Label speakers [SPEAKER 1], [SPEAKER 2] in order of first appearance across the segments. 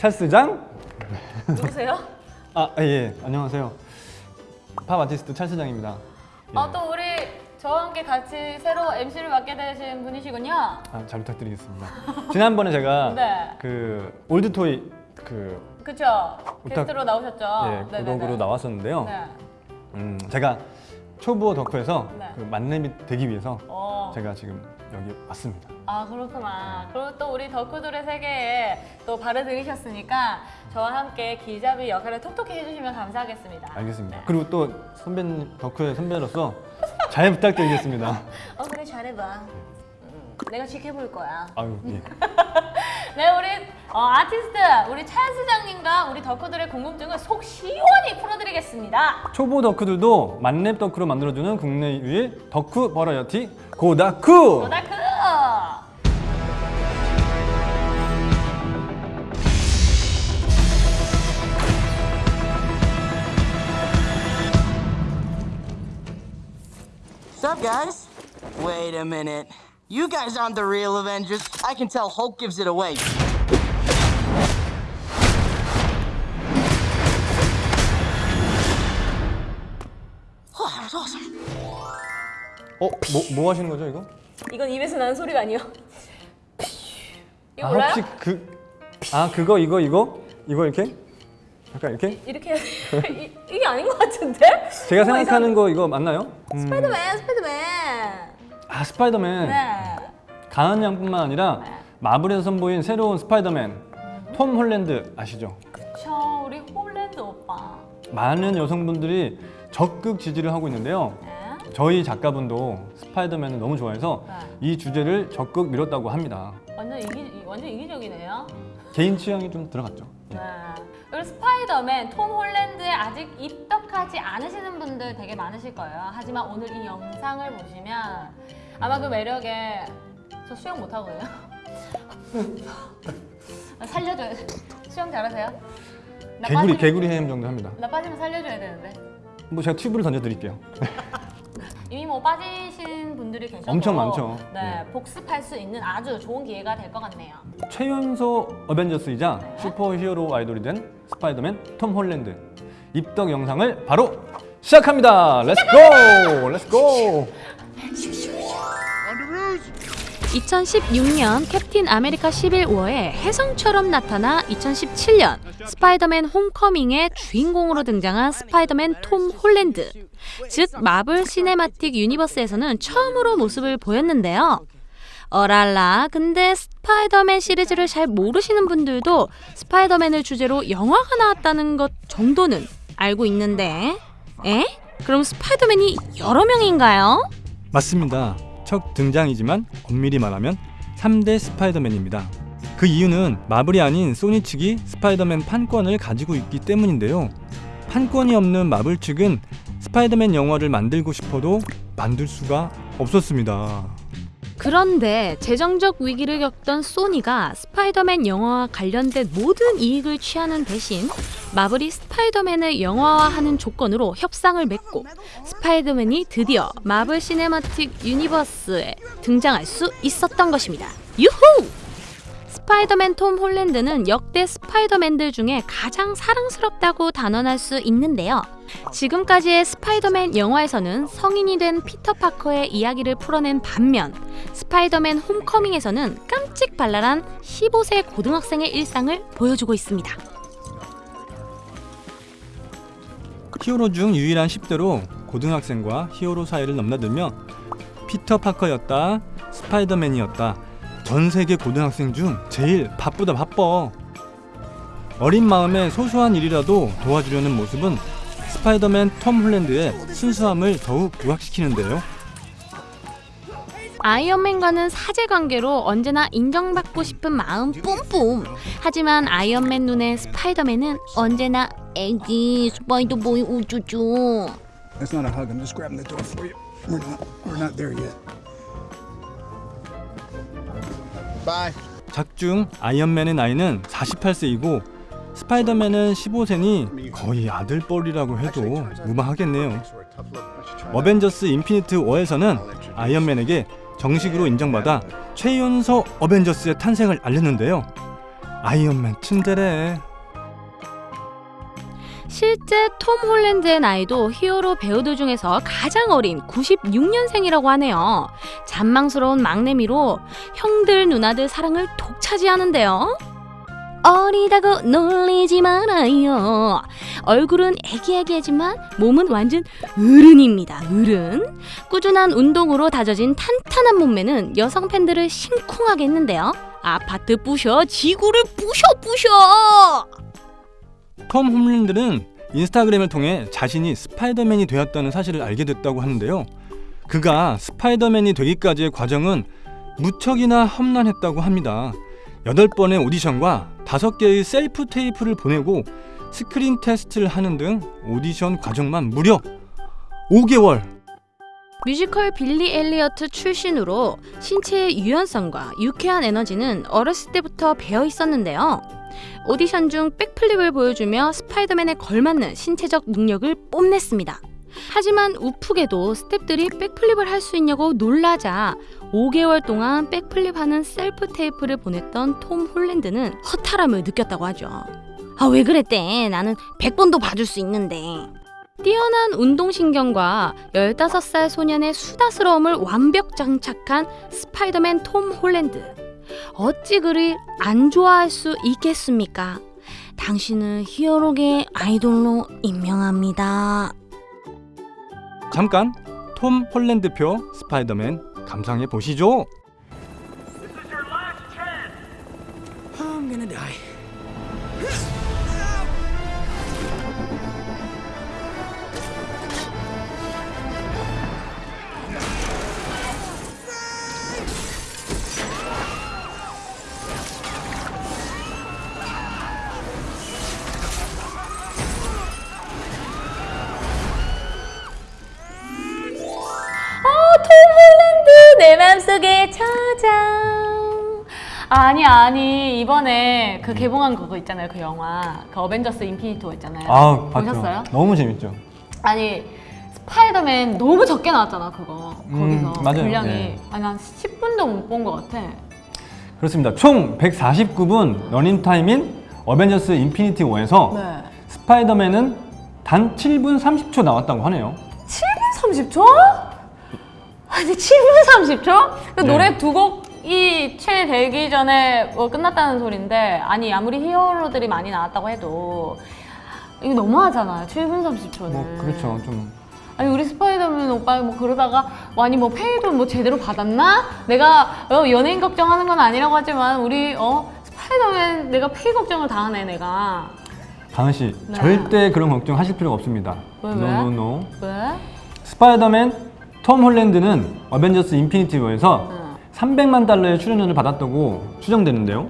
[SPEAKER 1] 찰스장?
[SPEAKER 2] 누구세요?
[SPEAKER 1] 아, 예, 안녕하세요. 팝 아티스트 찰스장입니다. 예.
[SPEAKER 2] 어, 또 우리 저와 함께 같이 새로 MC를 맡게 되신 분이시군요.
[SPEAKER 1] 아, 잘 부탁드리겠습니다. 지난번에 제가
[SPEAKER 2] 네.
[SPEAKER 1] 그 올드토이 그
[SPEAKER 2] 그쵸?
[SPEAKER 1] 부탁-
[SPEAKER 2] 게스트로 나오셨죠?
[SPEAKER 1] 예,
[SPEAKER 2] 네네네.
[SPEAKER 1] 구독으로 나왔었는데요.
[SPEAKER 2] 네.
[SPEAKER 1] 음, 제가 초보 덕후에서
[SPEAKER 2] 네.
[SPEAKER 1] 그 만렙이 되기 위해서
[SPEAKER 2] 어.
[SPEAKER 1] 제가 지금 여기 왔습니다.
[SPEAKER 2] 아 그렇구나. 그리고 또 우리 덕후들의 세계에 또 발을 들이셨으니까 저와 함께 기자비 역할을 톡톡히 해주시면 감사하겠습니다.
[SPEAKER 1] 알겠습니다.
[SPEAKER 2] 네.
[SPEAKER 1] 그리고 또 선배님 덕후의 선배로서 잘 부탁드리겠습니다.
[SPEAKER 2] 어 그래 잘해봐. 음, 내가 지켜볼 거야.
[SPEAKER 1] 아유, 예.
[SPEAKER 2] 네, 우리 어, 아티스트 우리 찰스장님과 우리 덕후들의 궁금증을 속 시원히 풀어드리겠습니다.
[SPEAKER 1] 초보 덕후들도 만렙 덕후로 만들어주는 국내 유일 덕후 버라이어티 고다쿠!
[SPEAKER 2] 오다크.
[SPEAKER 3] Sup, guys? Wait a minute. You guys aren't the real Avengers. I can tell Hulk gives it away. Oh, that was awesome.
[SPEAKER 1] 어? 뭐, 뭐 하시는 거죠 이거?
[SPEAKER 2] 이건 입에서 나는 소리가 아니요. 이거
[SPEAKER 1] 아
[SPEAKER 2] 몰라요?
[SPEAKER 1] 혹시 그... 아 그거 이거 이거? 이거 이렇게? 약간 이렇게?
[SPEAKER 2] 이 렇게 해야 돼. 이, 이게 아닌 것 같은데?
[SPEAKER 1] 제가 생각하는 거 이거 맞나요? 음,
[SPEAKER 2] 이상- 스파이더맨, 스파이더맨.
[SPEAKER 1] 아 스파이더맨
[SPEAKER 2] 네.
[SPEAKER 1] 가은 양뿐만 아니라 마블에서 선보인 새로운 스파이더맨 톰 홀랜드 아시죠?
[SPEAKER 2] 그쵸, 우리 홀랜드 오빠.
[SPEAKER 1] 많은 여성분들이 적극 지지를 하고 있는데요
[SPEAKER 2] 네.
[SPEAKER 1] 저희 작가분도 스파이더맨을 너무 좋아해서
[SPEAKER 2] 네.
[SPEAKER 1] 이 주제를 적극 밀었다고 합니다
[SPEAKER 2] 완전 이기, 완전 이기적이네요.
[SPEAKER 1] 개인 취향이 좀 들어갔죠 예.
[SPEAKER 2] 네. 그리고 스파이더맨 톰 홀랜드에 아직 입덕하지 않으시는 분들 되게 많으실 거예요. 하지만 오늘 이 영상을 보시면 아마 그 매력에 저 수영 못 하거든요. 살려줘야 돼. 수영 잘하세요? 나
[SPEAKER 1] 개구리 개구리 헤엄 정도 합니다
[SPEAKER 2] 나 빠지면 살려줘야 되는데.
[SPEAKER 1] 뭐 제가 튜브를 던져드릴게요
[SPEAKER 2] 이미 뭐 빠지신 분들이 계셔서
[SPEAKER 1] 엄청 많죠.
[SPEAKER 2] 네,
[SPEAKER 1] 네.
[SPEAKER 2] 복습할 수 있는 아주 좋은 기회가 될 것 같네요.
[SPEAKER 1] 최연소 어벤져스이자 슈퍼 히어로 아이돌이 된 스파이더맨 톰 홀랜드 입덕 영상을 바로 시작합니다. Let's go! Let's go!
[SPEAKER 4] 2016년 캡틴 아메리카 11워에 혜성처럼 나타나 2017년 스파이더맨 홈커밍의 주인공으로 등장한 스파이더맨 톰 홀랜드. 즉 마블 시네마틱 유니버스에서는 처음으로 모습을 보였는데요. 어랄라 근데 스파이더맨 시리즈를 잘 모르시는 분들도 스파이더맨을 주제로 영화가 나왔다는 것 정도는 알고 있는데 에? 그럼 스파이더맨이 여러 명인가요?
[SPEAKER 1] 맞습니다. 첫 등장이지만 엄밀히 말하면 3대 스파이더맨입니다. 그 이유는 마블이 아닌 소니 측이 스파이더맨 판권을 가지고 있기 때문인데요. 판권이 없는 마블 측은 스파이더맨 영화를 만들고 싶어도 만들 수가 없었습니다.
[SPEAKER 4] 그런데 재정적 위기를 겪던 소니가 스파이더맨 영화와 관련된 모든 이익을 취하는 대신 마블이 스파이더맨을 영화화하는 조건으로 협상을 맺고 스파이더맨이 드디어 마블 시네마틱 유니버스에 등장할 수 있었던 것입니다. 유후! 스파이더맨 톰 홀랜드는 역대 스파이더맨들 중에 가장 사랑스럽다고 단언할 수 있는데요. 지금까지의 스파이더맨 영화에서는 성인이 된 피터 파커의 이야기를 풀어낸 반면 스파이더맨 홈커밍에서는 깜찍 발랄한 15세 고등학생의 일상을 보여주고 있습니다.
[SPEAKER 1] 히어로 중 유일한 10대로 고등학생과 히어로 사이를 넘나들며 피터 파커였다, 스파이더맨이었다. 전 세계 고등학생 중 제일 바쁘다 바빠. 어린 마음에 소소한 일이라도 도와주려는 모습은 스파이더맨 톰 홀랜드의 순수함을 더욱 부각시키는데요.
[SPEAKER 4] 아이언맨과는 사제관계로 언제나 인정받고 싶은 마음 뿜뿜. 하지만 아이언맨 눈에 스파이더맨은 언제나 애기 스파이더보이 우쭈쭈.
[SPEAKER 5] That's not a hug. I'm just grabbing the door for you. We're not. We're not there yet. Bye.
[SPEAKER 1] 작중 아이언맨의 나이는 48세이고 스파이더맨은 15세니 거의 아들뻘이라고 해도 무방하겠네요. 어벤져스 인피니트 워에서는 아이언맨에게 정식으로 인정받아 최연소 어벤져스의 탄생을 알렸는데요. 아이언맨 츤데레.
[SPEAKER 4] 실제 톰 홀랜드의 나이도 히어로 배우들 중에서 가장 어린 96년생이라고 하네요. 잔망스러운 막내미로 형들 누나들 사랑을 독차지하는데요. 어리다고 놀리지 말아요. 얼굴은 애기애기하지만 몸은 완전 어른입니다. 어른. 꾸준한 운동으로 다져진 탄탄한 몸매는 여성 팬들을 심쿵하게 했는데요. 아파트 부셔, 지구를 부셔 부셔.
[SPEAKER 1] 톰 홀랜드는 인스타그램을 통해 자신이 스파이더맨이 되었다는 사실을 알게 됐다고 하는데요. 그가 스파이더맨이 되기까지의 과정은 무척이나 험난했다고 합니다. 8번의 오디션과 5개의 self tape를 보내고 스크린 테스트를 하는 등 오디션 과정만 무려 5개월.
[SPEAKER 4] 뮤지컬 빌리 엘리어트 출신으로 신체의 유연성과 유쾌한 에너지는 어렸을 때부터 배어 있었는데요. 오디션 중 backflip을 보여주며 스파이더맨에 걸맞는 신체적 능력을 뽐냈습니다. 하지만 웃프게도 스탭들이 backflip을 할 수 있냐고 놀라자 5개월 동안 backflip하는 self tape를 보냈던 톰 홀랜드는 허탈함을 느꼈다고 하죠. 아 왜 그랬대? 나는 100번도 봐줄 수 있는데. 뛰어난 운동신경과 15살 소년의 수다스러움을 완벽 장착한 스파이더맨 톰 홀랜드. 어찌 그를 안 좋아할 수 있겠습니까? 당신은 히어로계 아이돌로 임명합니다.
[SPEAKER 1] 잠깐 톰 홀랜드표 스파이더맨 감상해 보시죠.
[SPEAKER 5] I'm gonna die.
[SPEAKER 2] 내 맘속에 저장. 아니 아니 이번에 그 개봉한 그거 있잖아요 그 영화 그 어벤져스 인피니티 워 있잖아요 보셨어요?
[SPEAKER 1] 너무 재밌죠.
[SPEAKER 2] 아니 스파이더맨 너무 적게 나왔잖아 그거
[SPEAKER 1] 음,
[SPEAKER 2] 거기서
[SPEAKER 1] 맞아요.
[SPEAKER 2] 분량이
[SPEAKER 1] 네.
[SPEAKER 2] 아니 한 10분도 못 본 것 같아
[SPEAKER 1] 그렇습니다. 총 149분 러닝타임인 어벤져스 인피니티 워에서
[SPEAKER 2] 네
[SPEAKER 1] 스파이더맨은 단 7분 30초 나왔다고 하네요.
[SPEAKER 2] 7분 30초? 아니 7분 30초? 그
[SPEAKER 1] 네.
[SPEAKER 2] 노래 두 곡이 채 되기 전에 뭐 끝났다는 소린데 아니 아무리 히어로들이 많이 나왔다고 해도 이거 너무하잖아요 7분 30초는
[SPEAKER 1] 뭐 그렇죠. 좀
[SPEAKER 2] 아니 우리 스파이더맨 오빠 뭐 그러다가 뭐 아니 뭐 페이도 뭐 제대로 받았나? 내가 어, 연예인 걱정하는 건 아니라고 하지만 우리 어 스파이더맨 내가 페이 걱정을 다 하네 내가
[SPEAKER 1] 강은 씨
[SPEAKER 2] 네.
[SPEAKER 1] 절대 그런 걱정 하실 필요가 없습니다.
[SPEAKER 2] 왜, 왜?
[SPEAKER 1] no no no.
[SPEAKER 2] 왜?
[SPEAKER 1] 스파이더맨 톰 홀랜드는 어벤져스 인피니티 워에서
[SPEAKER 2] 응.
[SPEAKER 1] 300만 달러의 출연료를 받았다고 추정되는데요.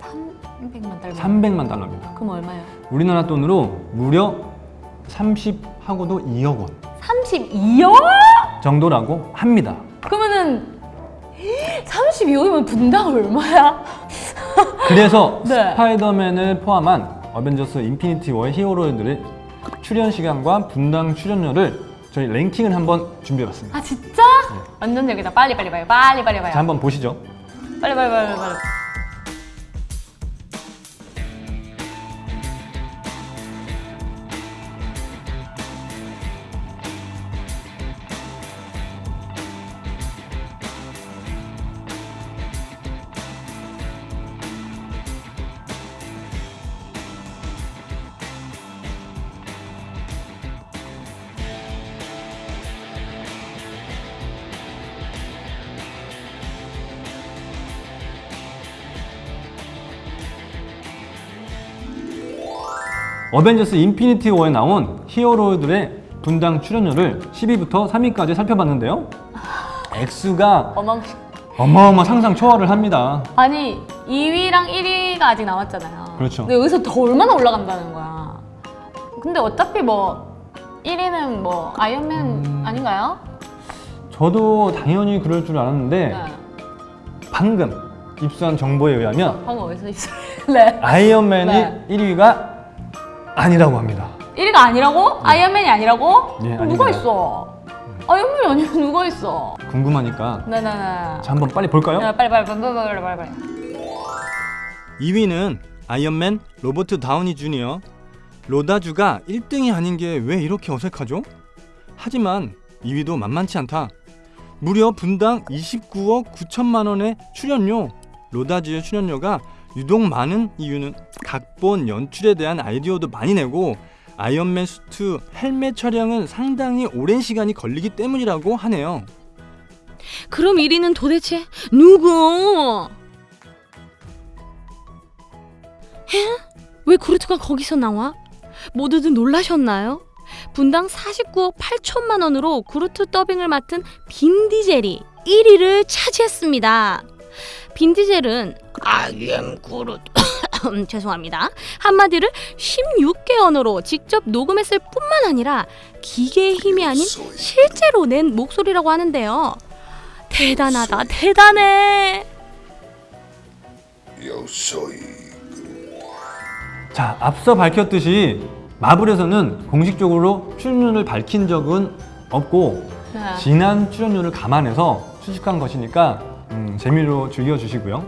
[SPEAKER 2] 300만 달러
[SPEAKER 1] 300만 달러입니다.
[SPEAKER 2] 그럼 얼마예요?
[SPEAKER 1] 우리나라 돈으로 무려 30하고도 2억 원
[SPEAKER 2] 32억?
[SPEAKER 1] 정도라고 합니다.
[SPEAKER 2] 그러면은 32억이면 분당 얼마야?
[SPEAKER 1] 그래서
[SPEAKER 2] 네.
[SPEAKER 1] 스파이더맨을 포함한 어벤져스 인피니티 워의 히어로들의 출연 시간과 분당 출연료를 저희 랭킹을 한번 준비해봤습니다.
[SPEAKER 2] 아 진짜? 완전 여기다 빨리 빨리 빨리 빨리 빨리 빨리
[SPEAKER 1] 자, 한번 보시죠.
[SPEAKER 2] 빨리 빨리 빨리 빨리
[SPEAKER 1] 어벤져스 인피니티 워에 나온 히어로들의 분당 출연료를 10위부터 3위까지 살펴봤는데요. 액수가
[SPEAKER 2] 어망
[SPEAKER 1] 어마어마 상상 초월을 합니다.
[SPEAKER 2] 아니 2위랑 1위가 아직 남았잖아요.
[SPEAKER 1] 그렇죠.
[SPEAKER 2] 근데 여기서 더 얼마나 올라간다는 거야. 근데 어차피 뭐 1위는 뭐 아이언맨
[SPEAKER 1] 음.
[SPEAKER 2] 아닌가요?
[SPEAKER 1] 저도 당연히 그럴 줄 알았는데
[SPEAKER 2] 네.
[SPEAKER 1] 방금 입수한 정보에 의하면
[SPEAKER 2] 방금 어디서 있어요? 네.
[SPEAKER 1] 아이언맨이
[SPEAKER 2] 네.
[SPEAKER 1] 1위가 아니라고 합니다.
[SPEAKER 2] 1위가 아니라고? 아이언맨이 아니라고?
[SPEAKER 1] 예,
[SPEAKER 2] 그럼 누가
[SPEAKER 1] 아닙니다.
[SPEAKER 2] 있어? 아이언맨이 아니면 누가 있어?
[SPEAKER 1] 궁금하니까
[SPEAKER 2] 네네네.
[SPEAKER 1] 자 한번 빨리 볼까요?
[SPEAKER 2] 야, 빨리 빨리 빨리 빨리 빨리 빨리 빨리.
[SPEAKER 1] 2위는 아이언맨 로버트 다우니 주니어 로다주가 1등이 아닌 게 왜 이렇게 어색하죠? 하지만 2위도 만만치 않다. 무려 분당 29억 9천만 원의 출연료. 로다주의 출연료가 유독 많은 이유는 각본 연출에 대한 아이디어도 많이 내고 아이언맨 수트 헬멧 촬영은 상당히 오랜 시간이 걸리기 때문이라고 하네요.
[SPEAKER 4] 그럼 1위는 도대체 누구? 에? 왜 그루트가 거기서 나와? 모두들 놀라셨나요? 분당 49억 8천만 원으로 그루트 더빙을 맡은 빈 디젤이 1위를 차지했습니다. 빈 디젤은 I am 그루트 죄송합니다. 한마디를 16개 언어로 직접 녹음했을 뿐만 아니라 기계의 힘이 아닌 실제로 낸 목소리라고 하는데요. 대단하다, 대단해.
[SPEAKER 1] 자, 앞서 밝혔듯이 마블에서는 공식적으로 출연료를 밝힌 적은 없고
[SPEAKER 2] 네.
[SPEAKER 1] 지난 출연료를 감안해서 수식한 것이니까 음, 재미로 즐겨주시고요.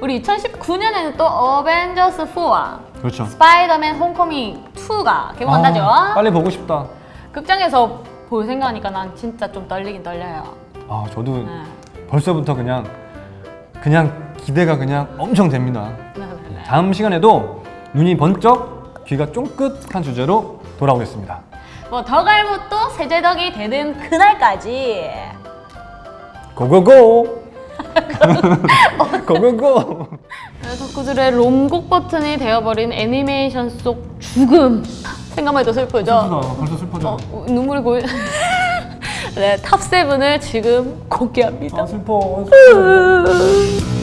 [SPEAKER 2] 우리 2019년에는 또 어벤져스 4와
[SPEAKER 1] 그렇죠.
[SPEAKER 2] 스파이더맨 홈커밍 2가 개봉한다죠.
[SPEAKER 1] 아, 빨리 보고 싶다.
[SPEAKER 2] 극장에서 볼 생각하니까 난 진짜 좀 떨리긴 떨려요.
[SPEAKER 1] 아, 저도
[SPEAKER 2] 네.
[SPEAKER 1] 벌써부터 그냥 그냥 기대가 그냥 엄청 됩니다.
[SPEAKER 2] 네, 네, 네.
[SPEAKER 1] 다음 시간에도 눈이 번쩍, 귀가 쫑긋한 주제로 돌아오겠습니다.
[SPEAKER 2] 뭐더 갈못도 세제덕이 되는 그날까지
[SPEAKER 1] 고고고! 고고고!
[SPEAKER 2] 네, 덕후들의 롬곡 버튼이 되어버린 애니메이션 속 죽음 생각만 해도 슬프죠?
[SPEAKER 1] 슬프다. 벌써 슬퍼져.
[SPEAKER 2] 어, 눈물이 고이 네, 탑7을 지금 공개합니다
[SPEAKER 1] 아, 슬퍼.